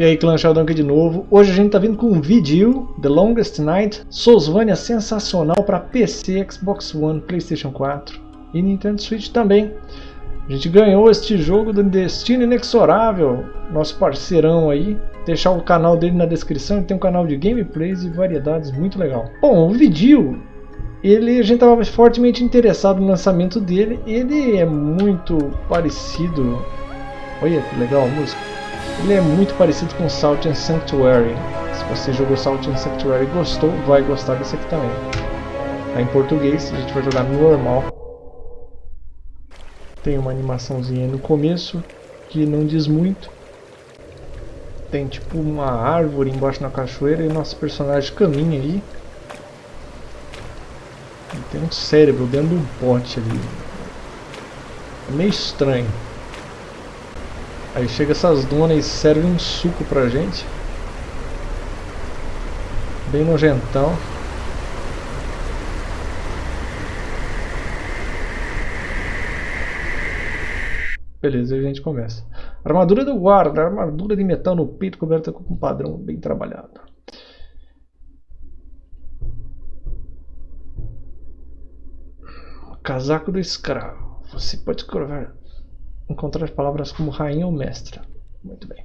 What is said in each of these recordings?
E aí, Clã Sheldon aqui de novo. Hoje a gente tá vindo com um vídeo, The Longest Night, Soulsvania sensacional para PC, Xbox One, Playstation 4 e Nintendo Switch também. A gente ganhou este jogo do Destino Inexorável, nosso parceirão aí. Deixar o canal dele na descrição, ele tem um canal de gameplays e variedades muito legal. Bom, o vídeo, ele, a gente estava fortemente interessado no lançamento dele. Ele é muito parecido... Olha que legal a música. Ele é muito parecido com Salt and Sanctuary. Se você jogou Salt and Sanctuary e gostou, vai gostar desse aqui também. Tá em português, a gente vai jogar normal. Tem uma animaçãozinha no começo que não diz muito. Tem tipo uma árvore embaixo na cachoeira e nosso personagem caminha aí. E tem um cérebro dentro de um pote ali. É meio estranho. Aí chega essas donas e servem um suco pra gente. Bem nojentão. Beleza, a gente começa. Armadura do guarda, armadura de metal no peito coberta com um padrão bem trabalhado. Casaco do escravo. Você pode escrever encontrar palavras como rainha ou mestra. Muito bem.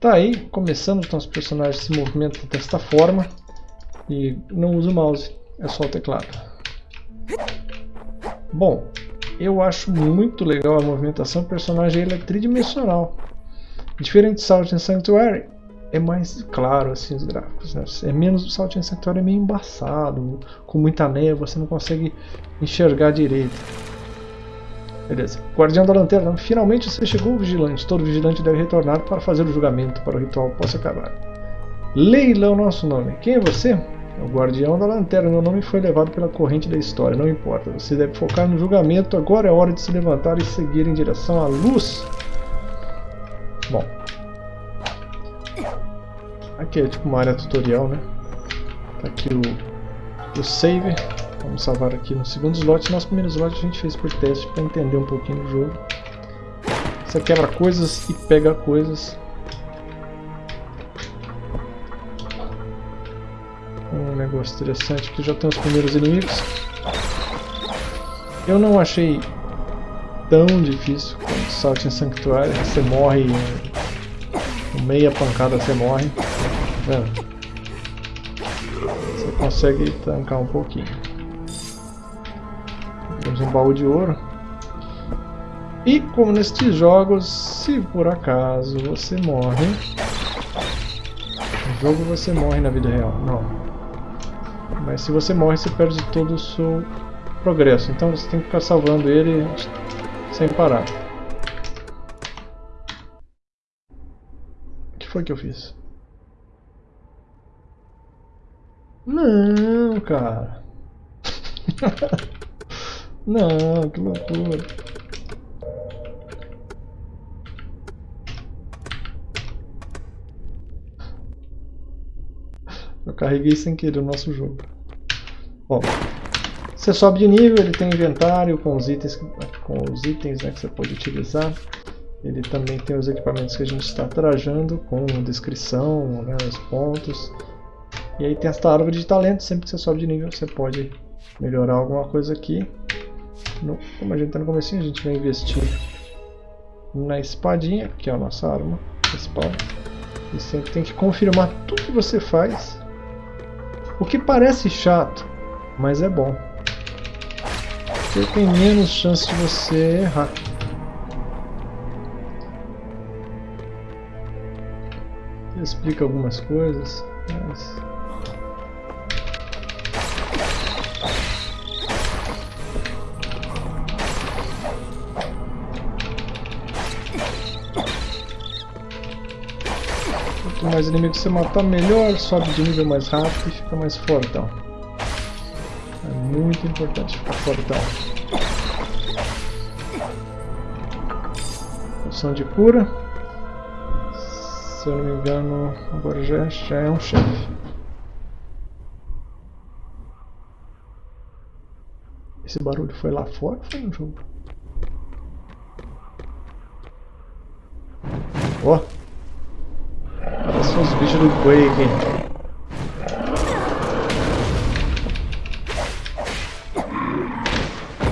Tá aí, começando, então os personagens se movimentam desta forma e não usa o mouse, é só o teclado. Bom, eu acho muito legal a movimentação, o personagem ele é tridimensional. Diferente de Salt and Sanctuary, é mais claro assim os gráficos, né? é menos o Salt and Sanctuary é meio embaçado, com muita névoa, você não consegue enxergar direito. Beleza. Guardião da Lanterna, finalmente você chegou, vigilante. Todo vigilante deve retornar para fazer o julgamento para o ritual possa acabar. Leila é nosso nome. Quem é você? É o Guardião da Lanterna. Meu nome foi levado pela corrente da história. Não importa. Você deve focar no julgamento. Agora é hora de se levantar e seguir em direção à luz. Bom. Aqui é tipo uma área tutorial, né? Tá aqui o, o save. Vamos salvar aqui no segundo slot. Nosso primeiro slot a gente fez por teste para entender um pouquinho do jogo. Você quebra coisas e pega coisas. Um negócio interessante aqui, já tem os primeiros inimigos. Eu não achei tão difícil quanto Salt em Sanctuary. Você morre meia pancada, você morre. Tá você consegue tancar um pouquinho. Um baú de ouro. E como nestes jogos, se por acaso você morre... No jogo você morre na vida real, não. Mas se você morre, você perde todo o seu progresso. Então você tem que ficar salvando ele sem parar. O que foi que eu fiz? Não, cara. Não, que loucura. Eu carreguei sem querer o nosso jogo. Bom, você sobe de nível, ele tem inventário com os itens, com os itens né, que você pode utilizar. Ele também tem os equipamentos que a gente está trajando, com descrição, né, os pontos. E aí tem esta árvore de talento, sempre que você sobe de nível você pode melhorar alguma coisa aqui. No, como a gente está no começo, a gente vai investir na espadinha, que é a nossa arma principal. E sempre tem que confirmar tudo que você faz. O que parece chato, mas é bom. Porque tem menos chance de você errar. Explica algumas coisas, mas mais inimigos você matar, melhor, sobe de nível mais rápido e fica mais fortão. É muito importante ficar fortão. Poção de cura. Se eu não me engano, agora já, já é um chefe. Esse barulho foi lá fora ou foi no jogo? Ó! Oh. Os bichos do Quake.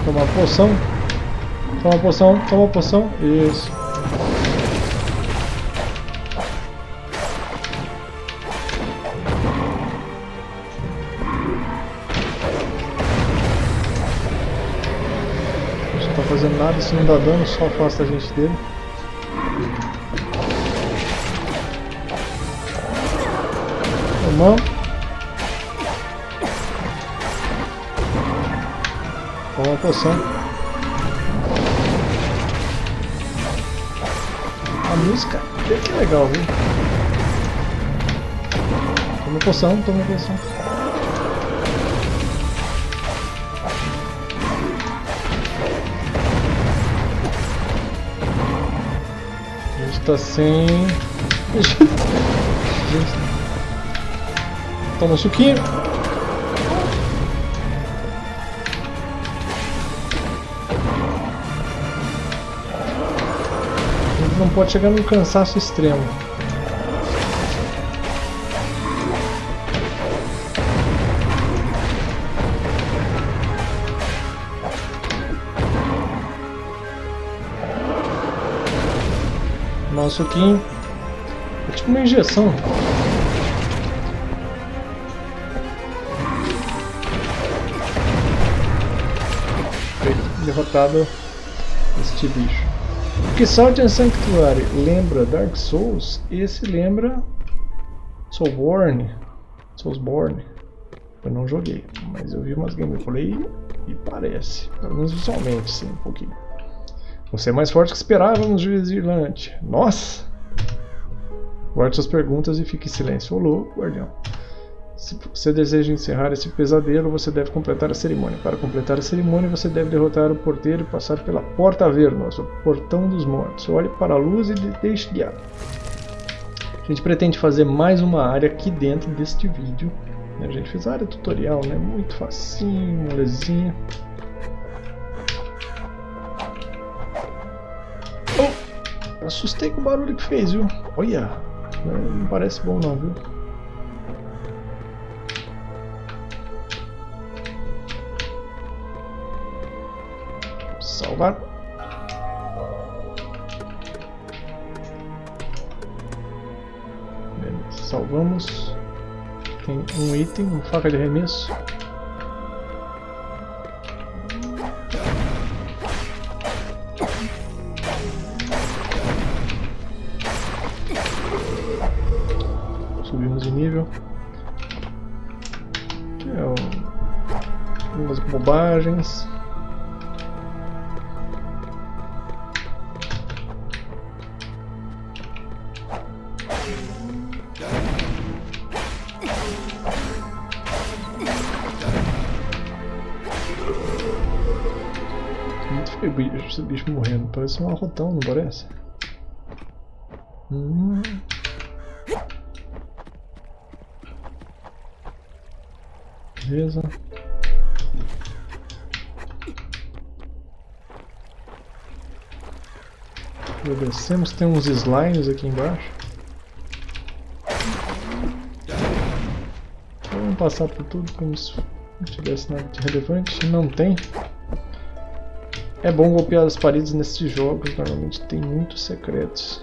Toma poção. Toma poção, toma poção. Isso. Não tá fazendo nada, se não dá dano, só afasta a gente dele. Tomamos. Toma poção. A música que legal, viu? Toma poção, toma poção. A gente tá sem... Toma um suquinho. não pode chegar num cansaço extremo. Nosso suquinho. É tipo uma injeção. Derrotado este bicho. Que Salt and Sanctuary lembra Dark Souls, esse lembra Soulborn. Soulsborne. Eu não joguei, mas eu vi umas gameplay e parece, pelo menos visualmente, sim, um pouquinho. Você é mais forte que esperávamos, juiz Irlande. Nossa! Guarde suas perguntas e fique em silêncio. Olô, guardião. Se você deseja encerrar esse pesadelo, você deve completar a cerimônia. Para completar a cerimônia, você deve derrotar o porteiro e passar pela Porta Vernos, o Portão dos Mortos. Olhe para a luz e deixe guiar. A gente pretende fazer mais uma área aqui dentro deste vídeo. A gente fez a área tutorial, né? Muito facinho, molezinha. Oh! Assustei com o barulho que fez, viu? Olha! Não parece bom não, viu? Salvar. Beleza, salvamos. Tem um item, uma faca de arremesso. Subimos de nível. É algumas bobagens. Esse bicho morrendo. Parece um arrotão, não parece? Hum. Beleza. Descemos, tem uns slimes aqui embaixo. Vamos passar por tudo como se não tivesse nada de relevante. Não tem. É bom golpear as paredes nesses jogos, normalmente tem muitos secretos.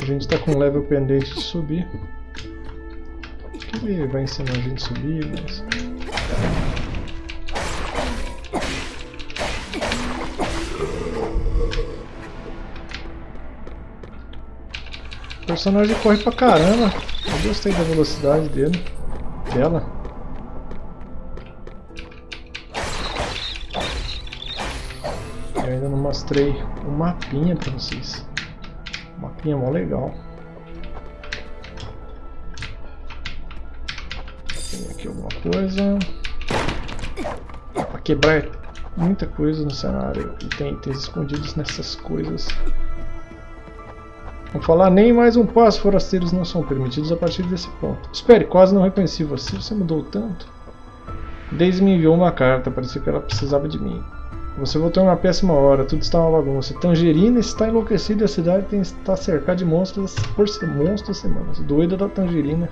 A gente está com level pendente de subir. Ele vai ensinar a gente a subir, mas... O personagem corre pra caramba. Eu gostei da velocidade dele. Dela. Mostrei um mapinha para vocês. Um mapinha mó legal. Tem aqui alguma coisa. Para quebrar muita coisa no cenário e tem itens escondidos nessas coisas. Vou falar nem mais um passo, forasteiros não são permitidos a partir desse ponto. Espere, quase não reconheci você, você mudou tanto. Daisy me enviou uma carta, parecia que ela precisava de mim. Você voltou em uma péssima hora, tudo está uma bagunça. Tangerina está enlouquecida e a cidade tem, está cercada de monstros por monstros semanas. Doida da Tangerina.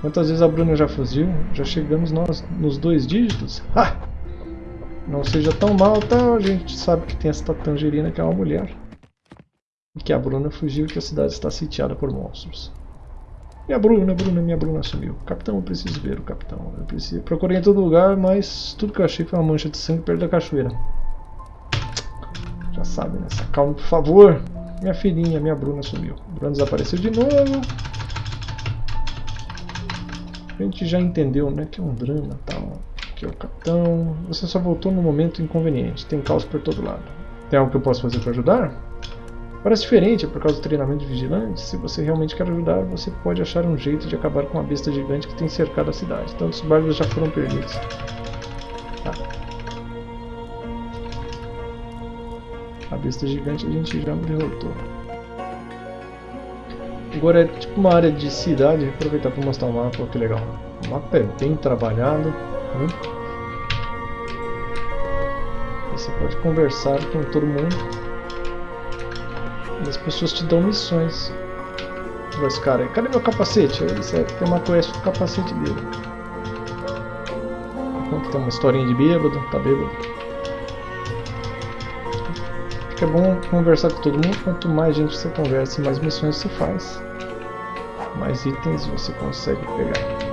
Quantas vezes a Bruna já fugiu? Já chegamos nós nos dois dígitos? Ha! Não seja tão mal, tá? A gente sabe que tem essa Tangerina que é uma mulher. E que a Bruna fugiu e que a cidade está sitiada por monstros. Minha Bruna, Bruna, minha Bruna sumiu. Capitão, eu preciso ver o capitão. Eu preciso... Procurei em todo lugar, mas tudo que eu achei foi uma mancha de sangue perto da cachoeira. Já sabe, né? Calma, por favor. Minha filhinha, minha Bruna sumiu. Bruna desapareceu de novo. A gente já entendeu, né? Que é um drama tal. Que é o capitão. Você só voltou no momento inconveniente. Tem caos por todo lado. Tem algo que eu possa fazer para ajudar? Parece diferente é por causa do treinamento de vigilantes. Se você realmente quer ajudar, você pode achar um jeito de acabar com a besta gigante que tem cercado a cidade. Tantos barcos já foram perdidos. Tá. A besta gigante a gente já derrotou. Agora é tipo uma área de cidade, Vou aproveitar para mostrar o mapa, que legal. O mapa é bem trabalhado. Né? Você pode conversar com todo mundo. E as pessoas te dão missões. Esse cara aí, cadê meu capacete? Isso é, tem uma quest do capacete dele. Enquanto tem uma historinha de bêbado, tá bêbado. É bom conversar com todo mundo. Quanto mais gente você conversa, mais missões você faz. Mais itens você consegue pegar.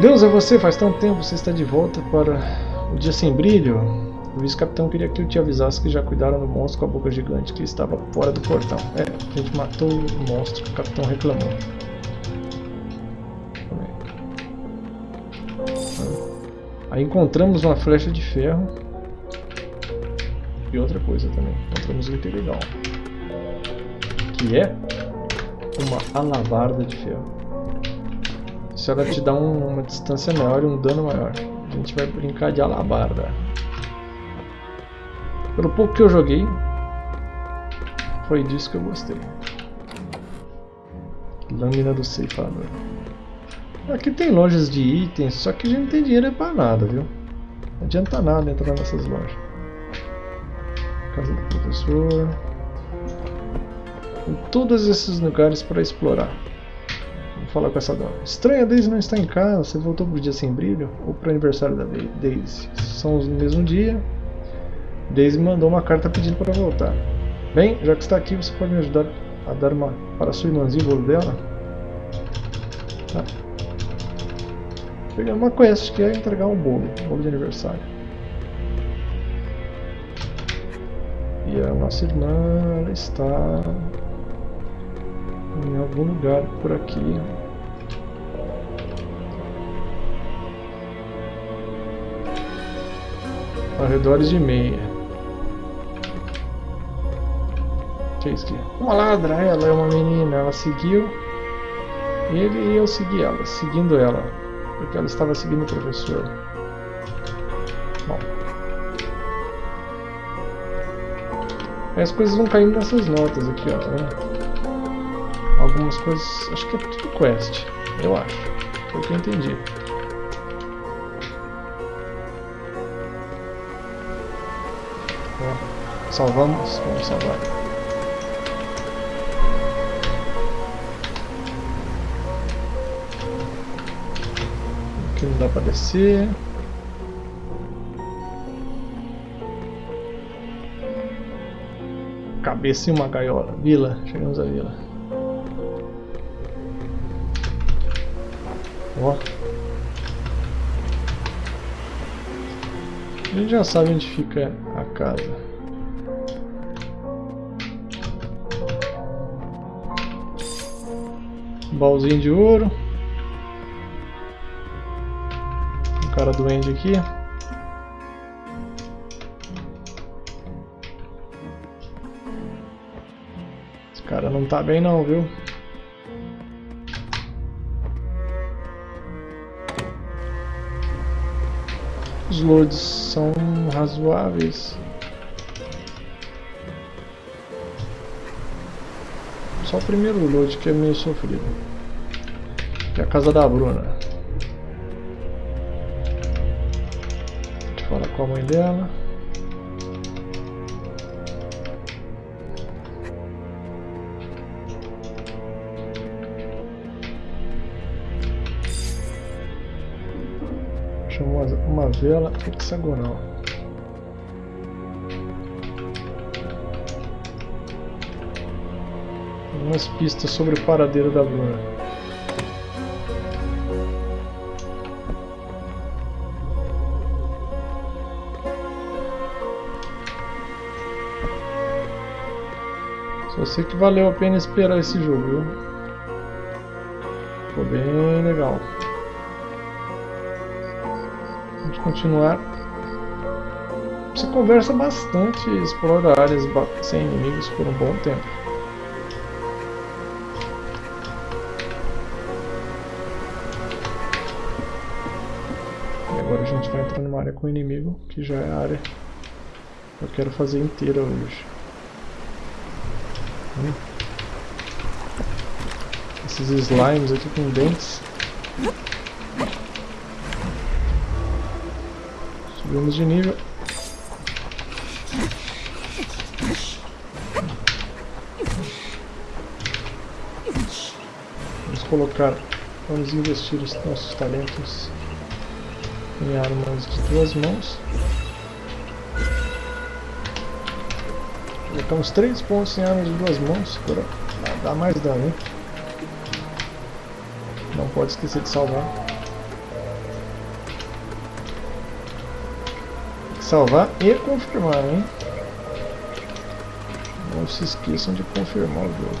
Deus, é você? Faz tanto tempo você está de volta para o dia sem brilho. O vice-capitão queria que eu te avisasse que já cuidaram do monstro com a boca gigante que estava fora do portão. É, a gente matou o monstro, o capitão reclamou. Aí encontramos uma flecha de ferro. E outra coisa também, encontramos um item legal. Que é uma alabarda de ferro. Se ela te dá um, uma distância maior e um dano maior. A gente vai brincar de alabarda. Pelo pouco que eu joguei, foi disso que eu gostei. Lâmina do ceifador. Aqui tem lojas de itens, só que a gente não tem dinheiro para nada, viu? Não adianta nada entrar nessas lojas. Casa do professor. Tem todos esses lugares para explorar. Vou falar com essa dona. Estranha, a Daisy não está em casa. Você voltou pro dia sem brilho? Ou pro aniversário da Daisy? São os mesmo dia. Daisy mandou uma carta pedindo para voltar. Bem, já que está aqui, você pode me ajudar a dar uma para sua irmãzinha o bolo dela? Tá. Pegar uma quest que é entregar um bolo, um bolo de aniversário. E a nossa irmã está em algum lugar por aqui. Arredores de meia. que é isso aqui? Uma ladra, ela é uma menina, ela seguiu ele e eu segui ela, seguindo ela, porque ela estava seguindo o professor. Aí as coisas vão caindo nessas notas aqui, ó, tá? Algumas coisas, acho que é tudo quest, eu acho, foi o que eu entendi. salvamos, vamos salvar. Aqui não dá pra descer. Cabeça em uma gaiola. Vila. Chegamos à vila. Ó. A gente já sabe onde fica a casa. Baúzinho de ouro. cara doente aqui. Tá bem não, viu? Os loads são razoáveis. Só o primeiro load que é meio sofrido. Que é a casa da Bruna. com a mãe dela. Uma vela hexagonal. Algumas pistas sobre o paradeiro da Bruna. Só sei que valeu a pena esperar esse jogo, viu? Ficou bem legal. Continuar. Você conversa bastante, explora áreas sem inimigos por um bom tempo. E agora a gente vai entrar numa área com inimigo, que já é a área que eu quero fazer inteira hoje. Esses slimes aqui com dentes. Subimos de nível. Vamos colocar, vamos investir os nossos talentos em armas de duas mãos. Colocamos 3 pontos em armas de duas mãos para dar mais dano. Hein? Não pode esquecer de salvar. Salvar e confirmar, hein? Não se esqueçam de confirmar o jogo.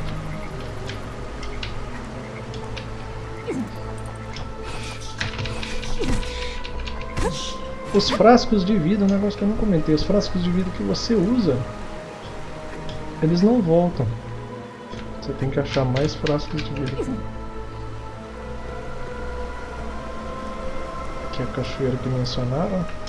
Os frascos de vida, um negócio que eu não comentei, os frascos de vida que você usa eles não voltam. Você tem que achar mais frascos de vida. Aqui é a cachoeira que mencionaram.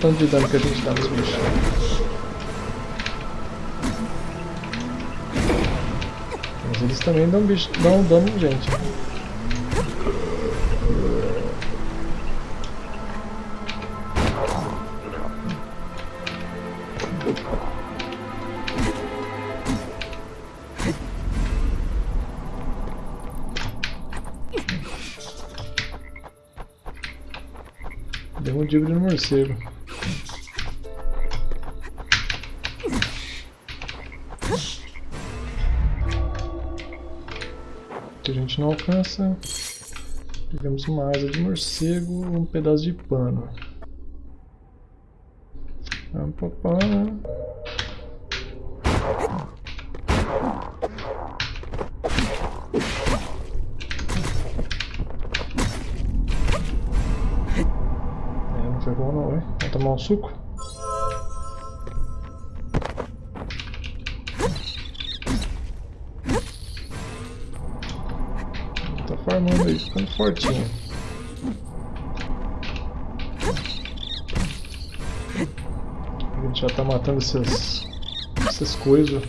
Tanto de dano que a gente dá nos bichos. eles também dão, bicho, dão dano em gente. Deu um digo de morcego. Não alcança. Pegamos uma asa de morcego, um pedaço de pano. É, não foi bom não, hein? Vamos tomar um suco? Ficando fortinho. A gente já tá matando essas, essas coisas.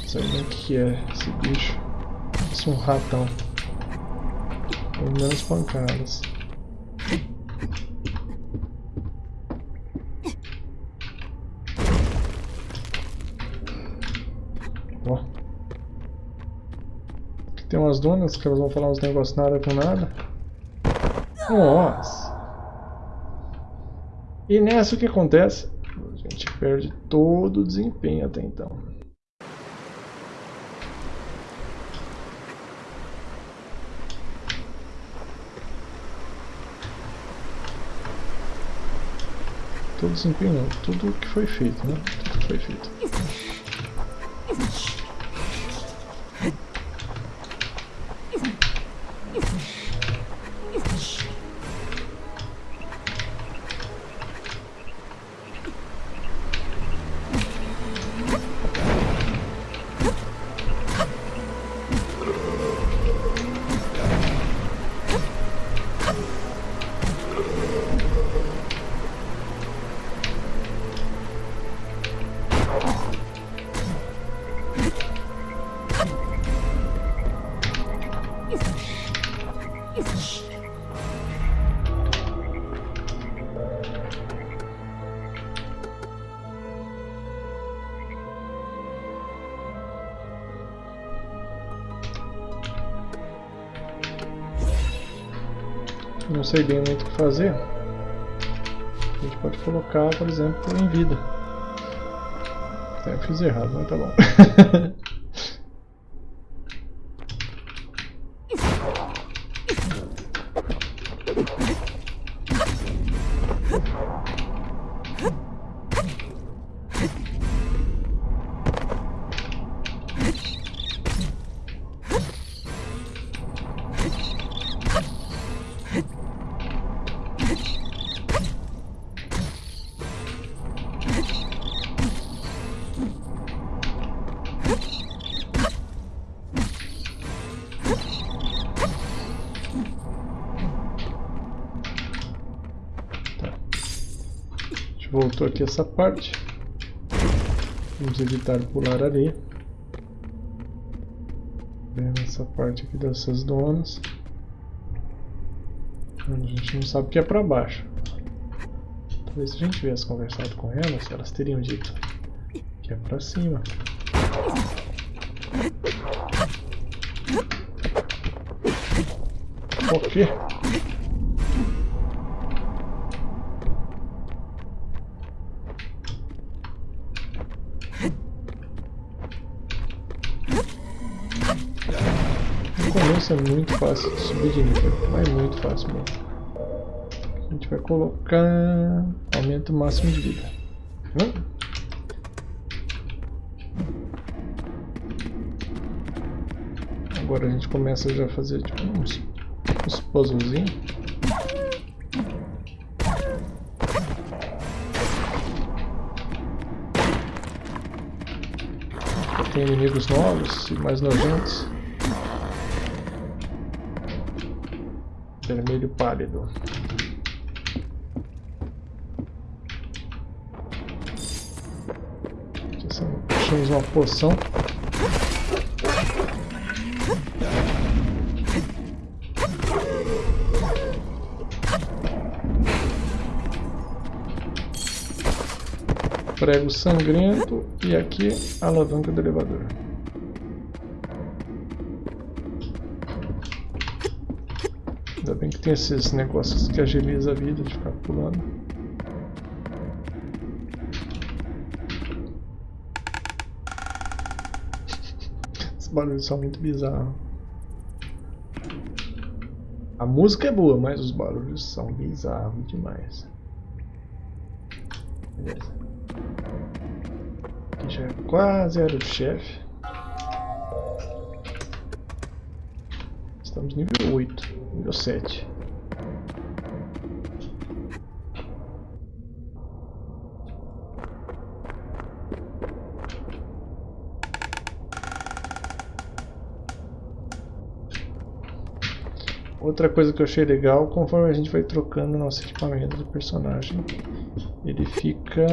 Não sei nem o que é esse bicho. Parece um ratão. Com menos pancadas. Tem umas donas que elas vão falar uns negócios nada com nada. Nossa! E nessa o que acontece? A gente perde todo o desempenho até então. Todo desempenho não, tudo que foi feito, né? Tudo que foi feito. Sei bem muito o que fazer, a gente pode colocar, por exemplo, em vida. É, eu fiz errado, mas tá bom. aqui essa parte. Vamos evitar pular ali. Essa parte aqui dessas donas. A gente não sabe o que é para baixo. Talvez se a gente tivesse conversado com elas, elas teriam dito que é para cima. Por quê? É muito fácil de subir de nível, mas é muito fácil mesmo. A gente vai colocar aumento máximo de vida. Hum? Agora a gente começa já a fazer tipo, uns, uns puzzlezinhos. Tem inimigos novos e mais nojentos. Vermelho pálido. Achamos uma poção. Prego sangrento e aqui a alavanca do elevador. Ainda bem que tem esses negócios que agiliza a vida de ficar pulando. Esses barulhos são muito bizarros. A música é boa, mas os barulhos são bizarros demais. Beleza. Aqui já é quase era o chefe. Estamos nível 8. Nível 7. Outra coisa que eu achei legal, conforme a gente vai trocando nosso equipamento do personagem, ele fica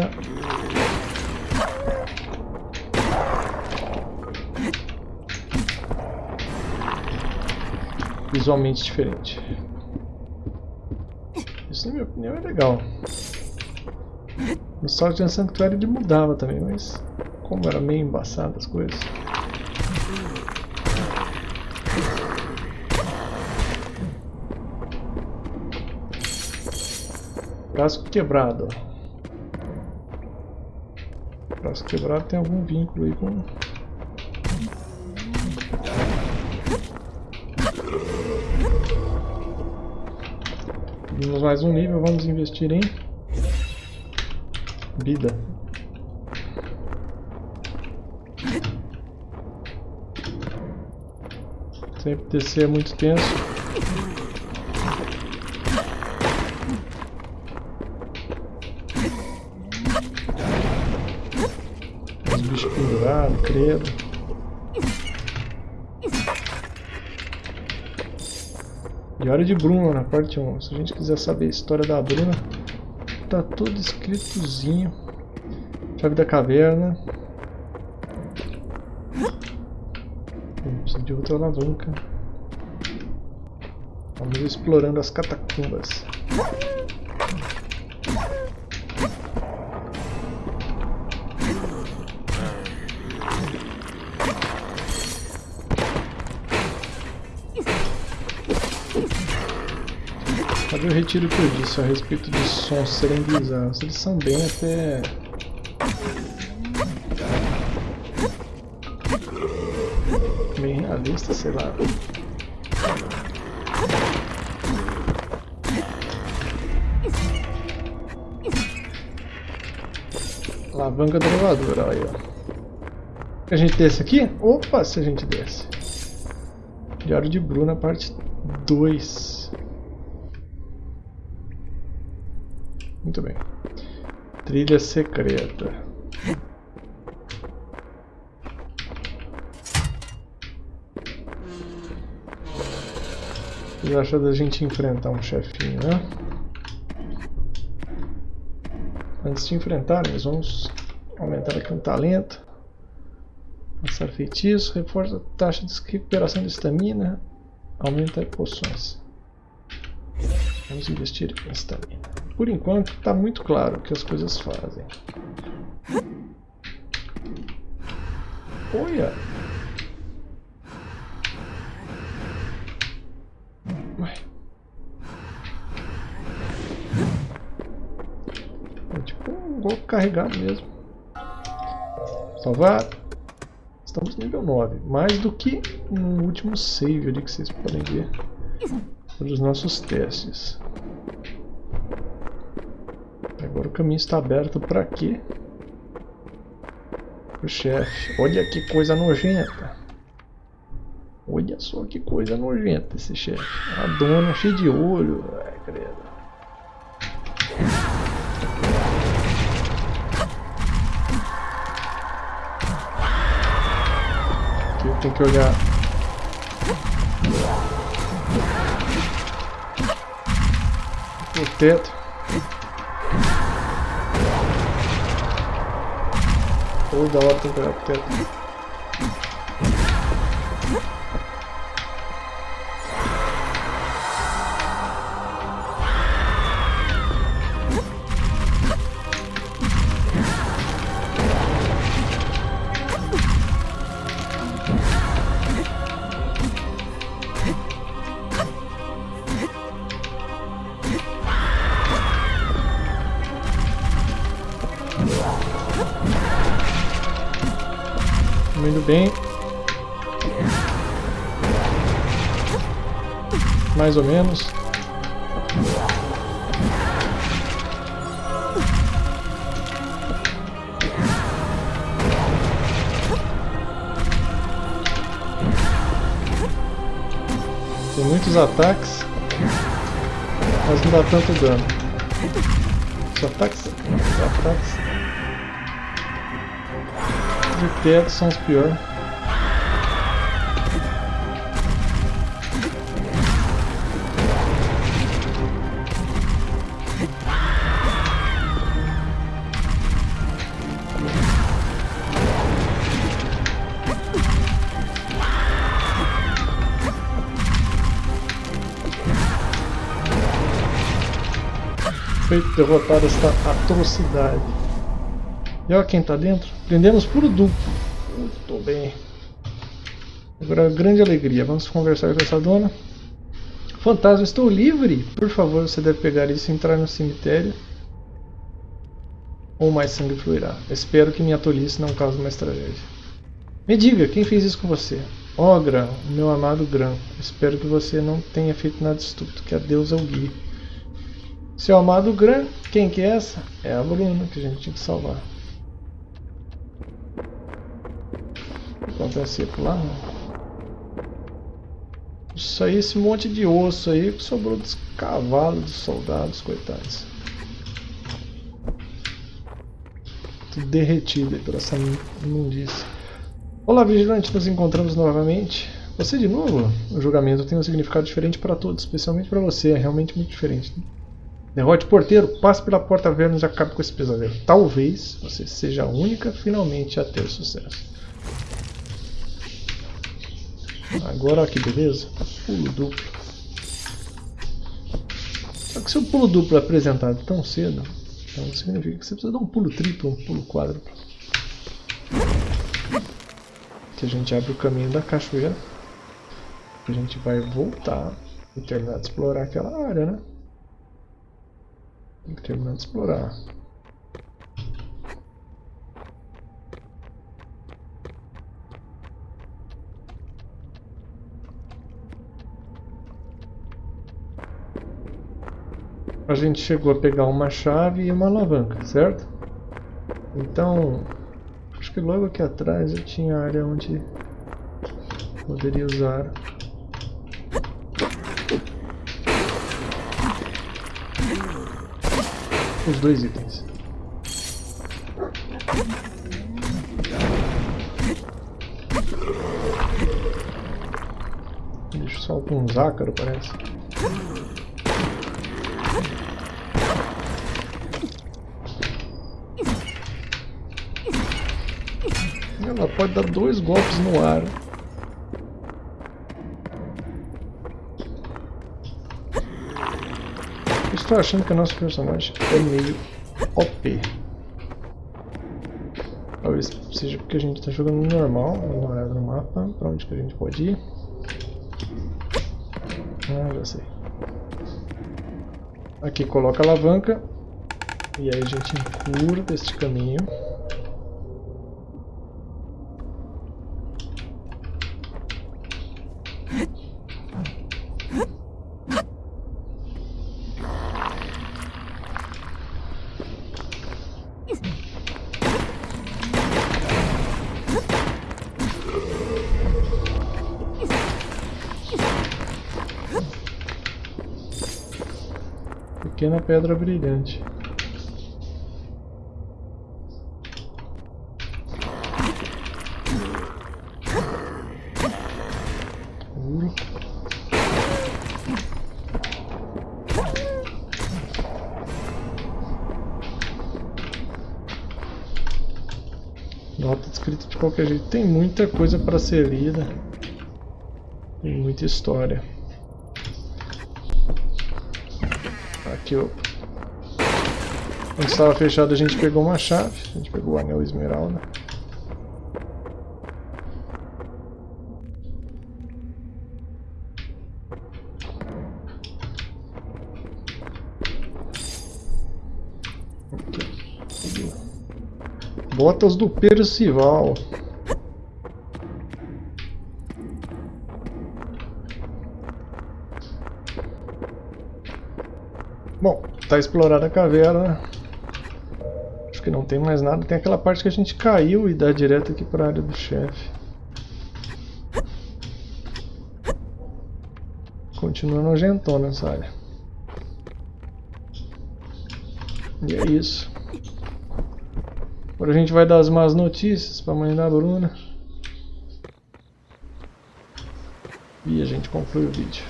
visualmente diferente. Isso, na minha opinião, é legal. No Sgt. Sanctuary ele mudava também, mas como era meio embaçado as coisas. Casco quebrado. Casco quebrado tem algum vínculo aí com mais um nível, vamos investir em vida. Sempre descer é muito tenso. Os bichos pendurados, credo. Diário de Bruna, na parte 1. Se a gente quiser saber a história da Bruna, tá tudo escritozinho. Chave da caverna. Precisa de outra alavanca. Vamos explorando as catacumbas. Retiro o que eu disse a respeito dos sons serem bizarros. Eles são bem até... Bem realistas, sei lá. Alavanca do elevador, olha aí, ó. A gente desce aqui? Opa, se a gente desce. Diário de Bruna, parte 2. Muito bem. Trilha secreta. O que acha da gente enfrentar um chefinho, né? Antes de enfrentarmos, vamos aumentar aqui um talento. Lançar feitiço, reforça a taxa de recuperação de estamina, aumenta poções. Vamos investir em estamina. Por enquanto está muito claro o que as coisas fazem. Olha! Ué. É tipo um golpe carregado mesmo. Salvar. Estamos nível 9. Mais do que no último save ali que vocês podem ver. Pelos nossos testes. Agora o caminho está aberto para quê? O chefe. Olha que coisa nojenta. Olha só que coisa nojenta esse chefe. A dona cheia de olho. Ai, credo. Aqui tem que olhar. O teto. Toda hora tem que Mais ou menos. Tem muitos ataques, mas não dá tanto dano. Os ataques, os ataques de teto são os piores. Feito derrotar esta atrocidade. E olha quem tá dentro. Prendemos puro duplo. Muito bem. Agora, grande alegria. Vamos conversar com essa dona. Fantasma, estou livre. Por favor, você deve pegar isso e entrar no cemitério. Ou mais sangue fluirá. Espero que minha tolice não cause mais tragédia. Me diga, quem fez isso com você? Ó Gran, meu amado Gran. Espero que você não tenha feito nada estúpido. Que a Deus é o guie. Seu amado Gran, quem que é essa? É a Bruna que a gente tinha que salvar. Acontece lá. Isso aí, esse monte de osso aí que sobrou dos cavalos dos soldados, coitados. Tudo derretido por essa imundícia. Olá, vigilante, nos encontramos novamente. Você de novo? O julgamento tem um significado diferente para todos, especialmente para você, é realmente muito diferente. Derrote porteiro, passe pela porta Vênus e acabe com esse pesadelo. Talvez você seja a única finalmente a ter sucesso. Agora olha que beleza. Pulo duplo. Só que se o pulo duplo é apresentado tão cedo, então significa que você precisa dar um pulo triplo, um pulo quádruplo. Que a gente abre o caminho da cachoeira. A gente vai voltar e terminar de explorar aquela área, né? Tem que terminar de explorar. A gente chegou a pegar uma chave e uma alavanca, certo? Então, acho que logo aqui atrás eu tinha a área onde poderia usar os dois itens. Deixa só um zácaro, parece. Ela pode dar dois golpes no ar. Estou achando que o nosso personagem é meio OP. Talvez seja porque a gente está jogando no normal. Uma olhada no mapa. Para onde que a gente pode ir? Ah, já sei. Aqui coloca a alavanca. E aí a gente encurta este caminho. Pequena pedra brilhante. Nota escrita de qualquer jeito. Tem muita coisa para ser lida. Tem muita história. Aqui, ó. Quando estava fechado a gente pegou uma chave. A gente pegou o anel esmeralda. Botas do Percival. Tá explorada a caverna. Acho que não tem mais nada. Tem aquela parte que a gente caiu e dá direto aqui para a área do chefe. Continua nojentona essa área. E é isso. Agora a gente vai dar as más notícias para a mãe da Bruna. E a gente conclui o vídeo.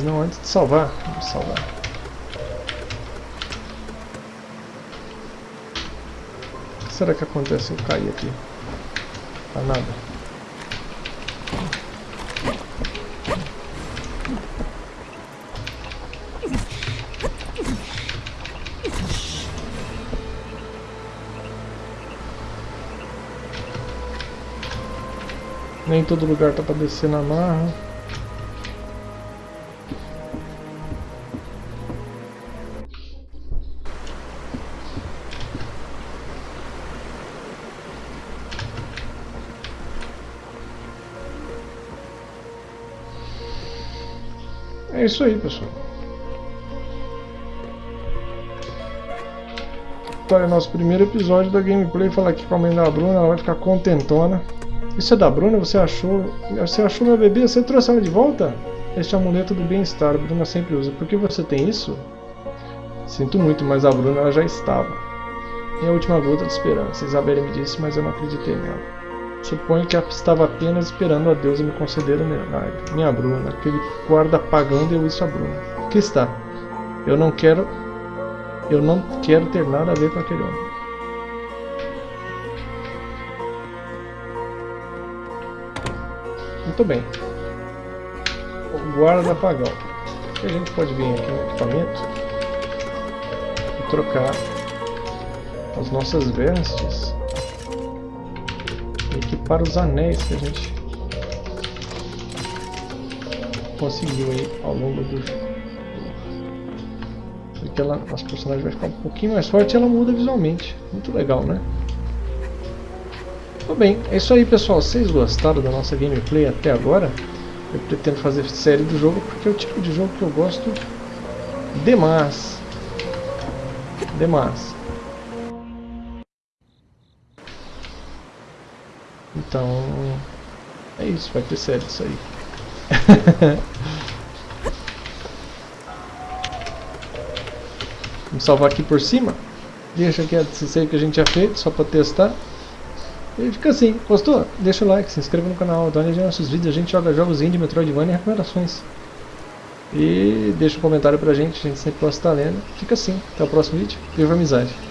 Mas não antes de salvar. Vamos salvar. O que será que acontece se eu cair aqui? Tá nada. Nem todo lugar tá pra descer na marra. Isso aí, pessoal. Então é nosso primeiro episódio da gameplay. Falar aqui com a mãe da Bruna, ela vai ficar contentona. Isso é da Bruna? Você achou? Você achou meu bebê? Você trouxe ela de volta? Este amuleto do bem-estar, Bruna sempre usa. Por que você tem isso? Sinto muito, mas a Bruna ela já estava. Minha última gota de esperança. Isabelle me disse, mas eu não acreditei nela. Suponho que estava apenas esperando a Deus me conceder o milagre. Minha Bruna, aquele guarda pagando eu isso a Bruna. Que está? Eu não quero. Eu não quero ter nada a ver com aquele homem. Muito bem. O guarda pagão. A gente pode vir aqui no equipamento e trocar as nossas vestes para os anéis que a gente conseguiu aí ao longo do jogo. tela, nosso personagem vai ficar um pouquinho mais forte e ela muda visualmente. Muito legal, né? Tudo bem, é isso aí pessoal. Vocês gostaram da nossa gameplay até agora? Eu pretendo fazer série do jogo porque é o tipo de jogo que eu gosto demais. Demais. Então, é isso, vai ter série isso aí. Vamos salvar aqui por cima. Deixa aqui a série que a gente já fez, só para testar. E fica assim, gostou? Deixa o like, se inscreva no canal, dá uma olhada nos nossos vídeos, a gente joga jogos indie, Metroidvania e recomendações. E deixa um comentário pra gente, a gente sempre gosta de estar lendo. Fica assim, até o próximo vídeo, viva amizade!